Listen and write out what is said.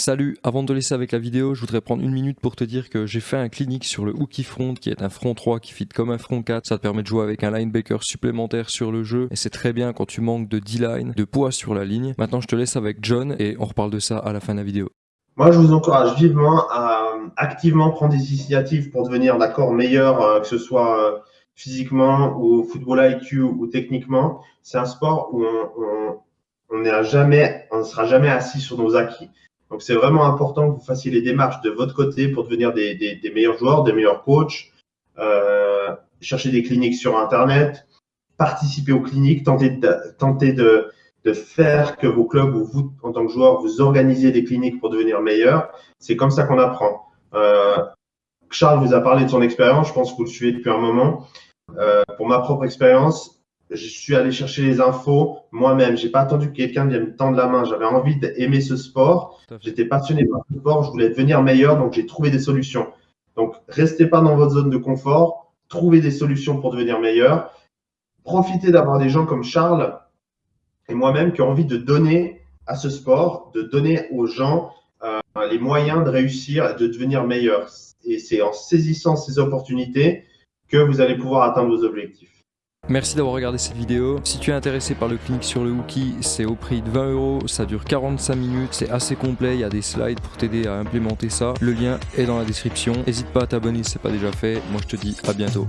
Salut, avant de te laisser avec la vidéo, je voudrais prendre une minute pour te dire que j'ai fait un clinique sur le hooky front qui est un front 3 qui fit comme un front 4. Ça te permet de jouer avec un linebacker supplémentaire sur le jeu et c'est très bien quand tu manques de D-line, de poids sur la ligne. Maintenant je te laisse avec John et on reparle de ça à la fin de la vidéo. Moi je vous encourage vivement à activement prendre des initiatives pour devenir d'accord meilleur, euh, que ce soit euh, physiquement ou football IQ ou techniquement. C'est un sport où on, on, on ne sera jamais assis sur nos acquis. Donc, c'est vraiment important que vous fassiez les démarches de votre côté pour devenir des, des, des meilleurs joueurs, des meilleurs coachs, euh, chercher des cliniques sur Internet, participer aux cliniques, tenter de, tenter de, de faire que vos clubs ou vous, en tant que joueur, vous organisez des cliniques pour devenir meilleur. C'est comme ça qu'on apprend. Euh, Charles vous a parlé de son expérience, je pense que vous le suivez depuis un moment. Euh, pour ma propre expérience, je suis allé chercher les infos moi-même. J'ai pas attendu que quelqu'un vienne me tendre la main. J'avais envie d'aimer ce sport. J'étais passionné par ce sport. Je voulais devenir meilleur, donc j'ai trouvé des solutions. Donc, restez pas dans votre zone de confort. Trouvez des solutions pour devenir meilleur. Profitez d'avoir des gens comme Charles et moi-même qui ont envie de donner à ce sport, de donner aux gens euh, les moyens de réussir et de devenir meilleur. Et c'est en saisissant ces opportunités que vous allez pouvoir atteindre vos objectifs. Merci d'avoir regardé cette vidéo. Si tu es intéressé par le clinique sur le Wookie, c'est au prix de 20 euros. Ça dure 45 minutes. C'est assez complet. Il y a des slides pour t'aider à implémenter ça. Le lien est dans la description. N'hésite pas à t'abonner si ce n'est pas déjà fait. Moi, je te dis à bientôt.